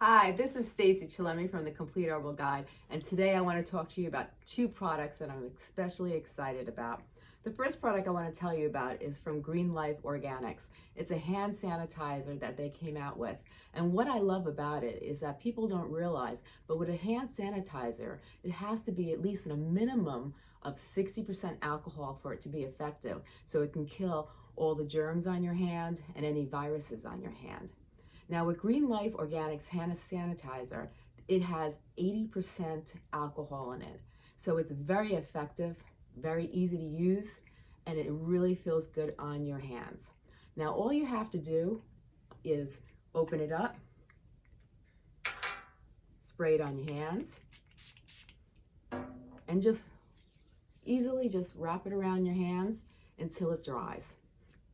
Hi, this is Stacy Chillemi from the Complete Herbal Guide, and today I want to talk to you about two products that I'm especially excited about. The first product I want to tell you about is from Green Life Organics. It's a hand sanitizer that they came out with. And what I love about it is that people don't realize, but with a hand sanitizer, it has to be at least in a minimum of 60% alcohol for it to be effective. So it can kill all the germs on your hand and any viruses on your hand. Now with Green Life Organics Hand Sanitizer, it has 80% alcohol in it. So it's very effective, very easy to use, and it really feels good on your hands. Now all you have to do is open it up, spray it on your hands, and just easily just wrap it around your hands until it dries.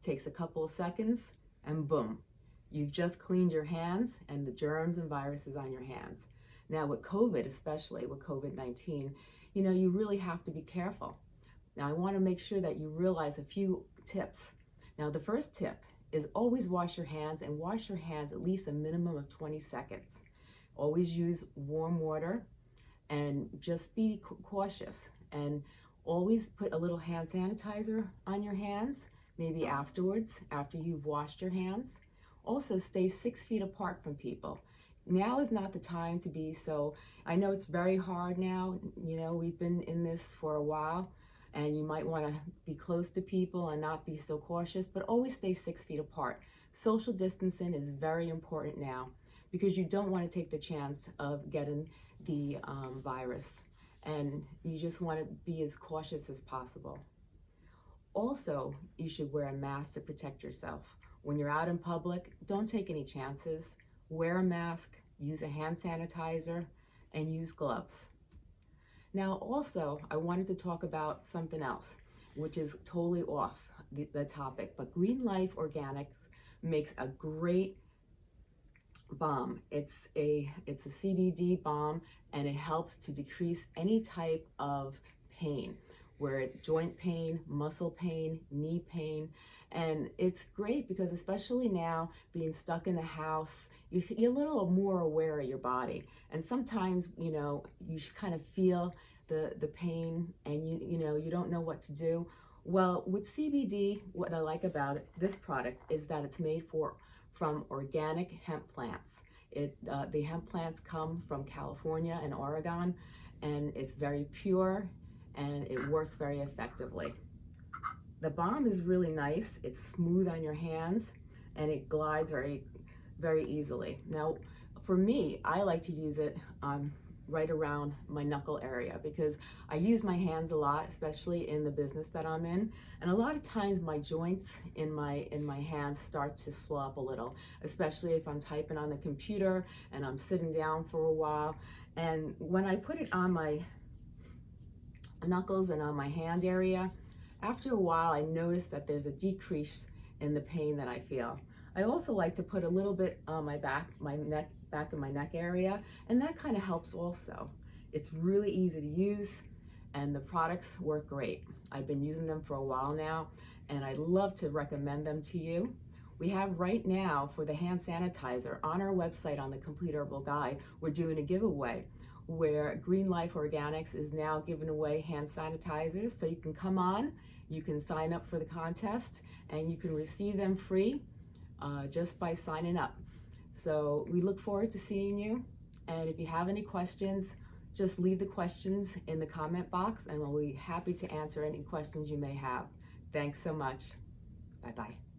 Takes a couple of seconds and boom, You've just cleaned your hands and the germs and viruses on your hands. Now with COVID, especially with COVID-19, you know, you really have to be careful. Now I wanna make sure that you realize a few tips. Now the first tip is always wash your hands and wash your hands at least a minimum of 20 seconds. Always use warm water and just be cautious and always put a little hand sanitizer on your hands, maybe afterwards, after you've washed your hands. Also stay six feet apart from people. Now is not the time to be so, I know it's very hard now, you know, we've been in this for a while and you might want to be close to people and not be so cautious, but always stay six feet apart. Social distancing is very important now because you don't want to take the chance of getting the um, virus and you just want to be as cautious as possible. Also, you should wear a mask to protect yourself. When you're out in public, don't take any chances. Wear a mask, use a hand sanitizer, and use gloves. Now also, I wanted to talk about something else, which is totally off the, the topic, but Green Life Organics makes a great balm. It's a, it's a CBD balm and it helps to decrease any type of pain where joint pain, muscle pain, knee pain, and it's great because especially now being stuck in the house, you, you're a little more aware of your body. And sometimes, you know, you kind of feel the, the pain and you, you know, you don't know what to do. Well, with CBD, what I like about it, this product is that it's made for from organic hemp plants. It, uh, the hemp plants come from California and Oregon, and it's very pure and it works very effectively. The balm is really nice. It's smooth on your hands and it glides very, very easily. Now, for me, I like to use it um, right around my knuckle area because I use my hands a lot, especially in the business that I'm in. And a lot of times my joints in my in my hands start to swell up a little, especially if I'm typing on the computer and I'm sitting down for a while. And when I put it on my knuckles and on my hand area, after a while, I notice that there's a decrease in the pain that I feel. I also like to put a little bit on my back, my neck, back of my neck area, and that kind of helps also. It's really easy to use and the products work great. I've been using them for a while now and I'd love to recommend them to you. We have right now for the hand sanitizer on our website on the Complete Herbal Guide, we're doing a giveaway where Green Life Organics is now giving away hand sanitizers. So you can come on, you can sign up for the contest and you can receive them free uh, just by signing up. So we look forward to seeing you. And if you have any questions, just leave the questions in the comment box and we'll be happy to answer any questions you may have. Thanks so much. Bye-bye.